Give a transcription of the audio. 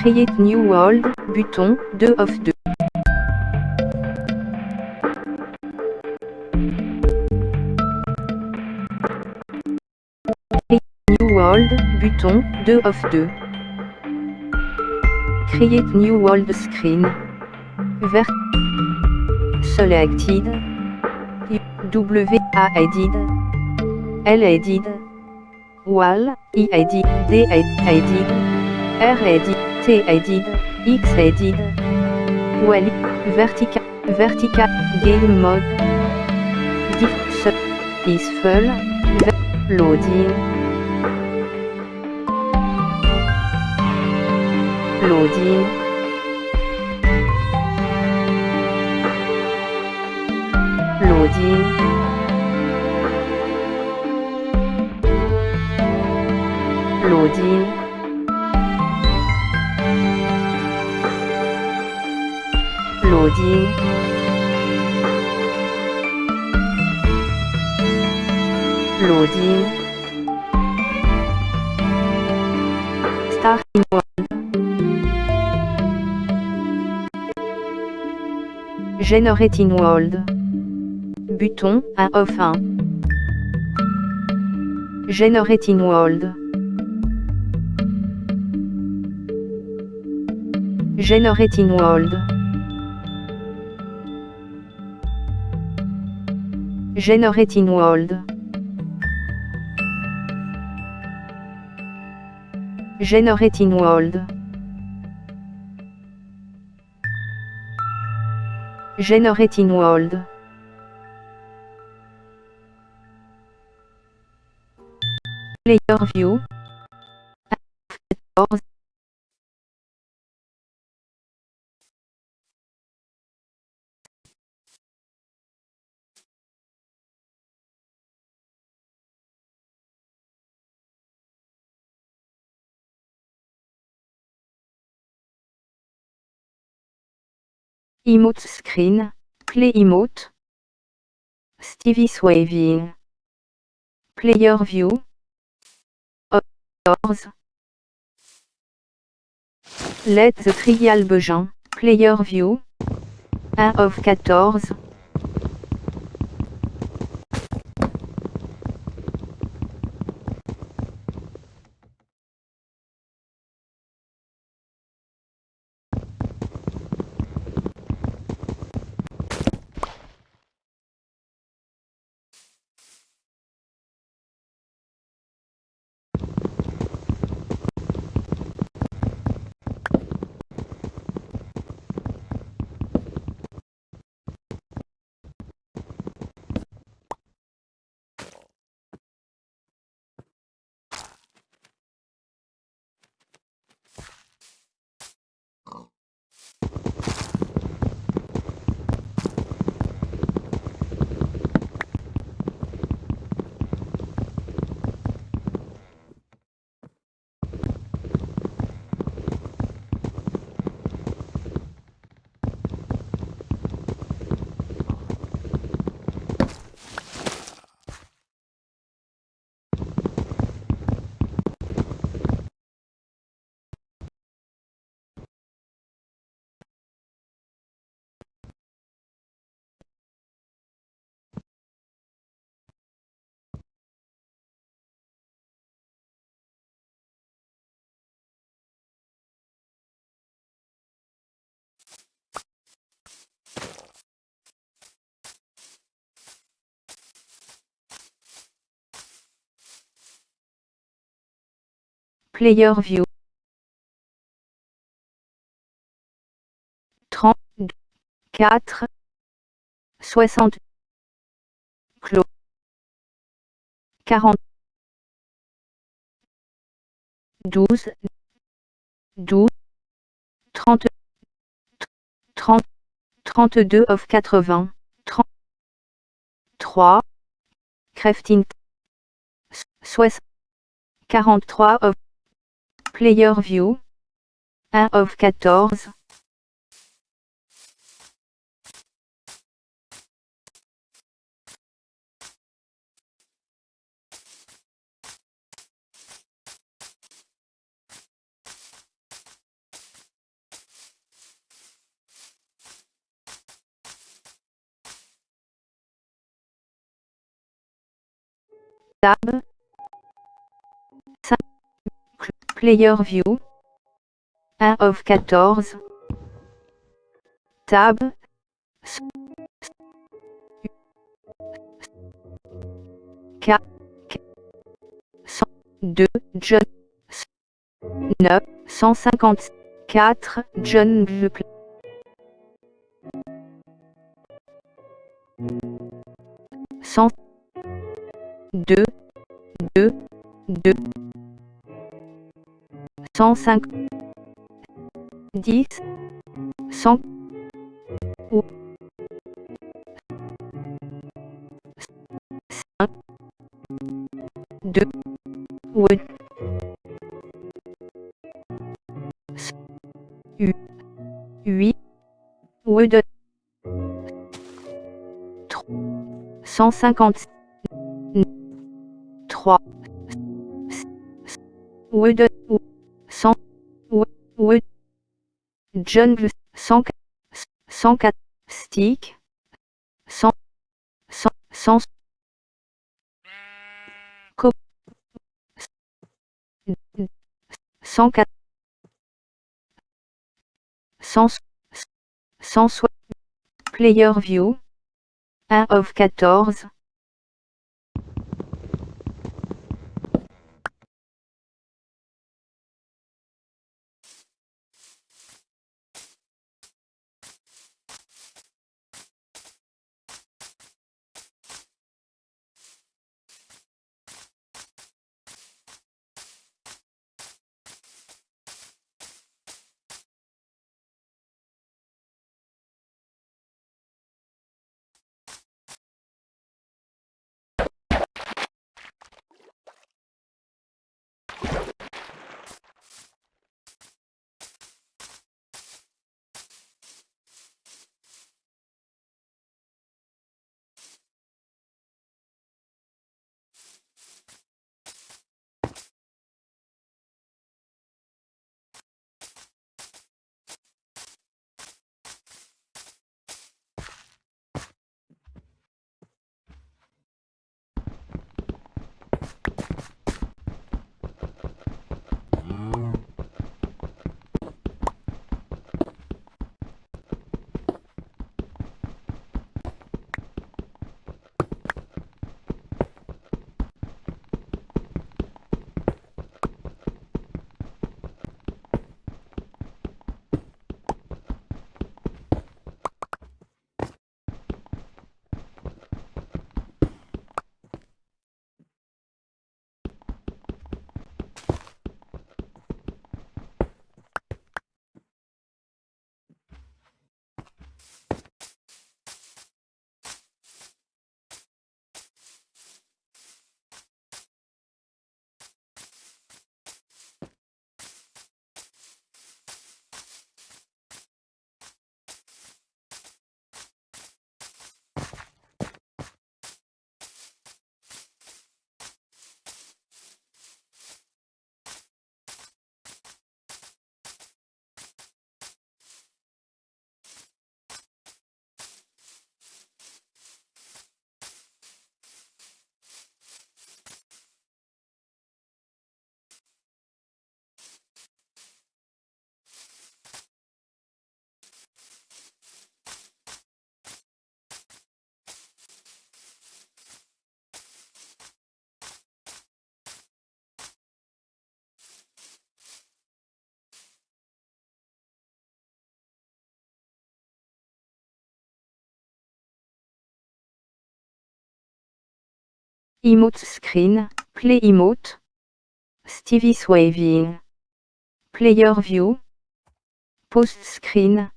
Create New World, bouton, 2 of 2. New World, bouton, 2 of 2. Create New World Screen. Vert. Selected. W A edit. L edit. Wall, I edit, D edit. R edit, T edit, X edit. Well, vertical, vertical, game mode. Diff, peaceful, loading. Loading. Loading. Loading. Loading. Loading. Starting world. Generating world. Bouton 1 of 1. Generating world. Generating world. Generating world. Generating world. Generating world. Player view. Emote screen, play emote. Stevie's waving. Player view. Doors. Let the trial Bejean. Player view. 1 of 14. Player view. 34 60 clos. 40 12 12 30 30 32 of 80 33 crafting. 60 43 of Player View. 1 of 14 Tab Player View. 1 of 14. Tab. 4. 2. John. 9. 154. John Buckle. 100 2 2 2 105 10 100 ou 5 2 8 8 8 150 3 Wood 100 John 100 104 Stick 100 100 Co 104 100 100 Player View 1 of 14. Emote Screen, Play Emote, Stevie's Waving, Player View, Post Screen,